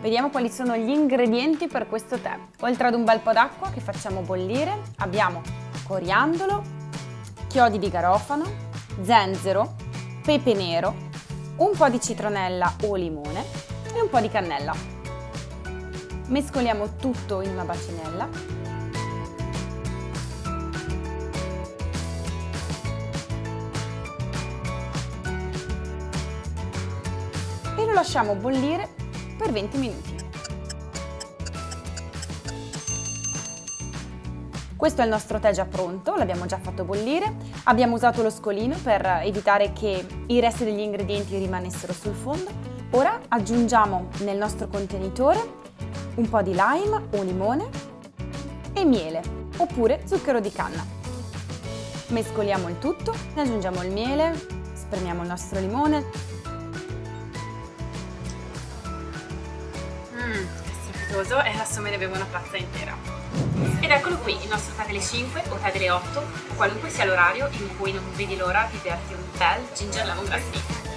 Vediamo quali sono gli ingredienti per questo tè. Oltre ad un bel po' d'acqua che facciamo bollire, abbiamo coriandolo, chiodi di garofano, zenzero, pepe nero, un po' di citronella o limone e un po' di cannella. Mescoliamo tutto in una bacinella lasciamo bollire per 20 minuti. Questo è il nostro tè già pronto, l'abbiamo già fatto bollire, abbiamo usato lo scolino per evitare che i resti degli ingredienti rimanessero sul fondo. Ora aggiungiamo nel nostro contenitore un po' di lime o limone e miele oppure zucchero di canna. Mescoliamo il tutto, ne aggiungiamo il miele, spremiamo il nostro limone. È strepitoso e adesso me ne bevo una tazza intera. Ed eccolo qui, il nostro tè delle 5 o tè delle 8, qualunque sia l'orario in cui non vedi l'ora di berti un bel ginger lemon grass tea.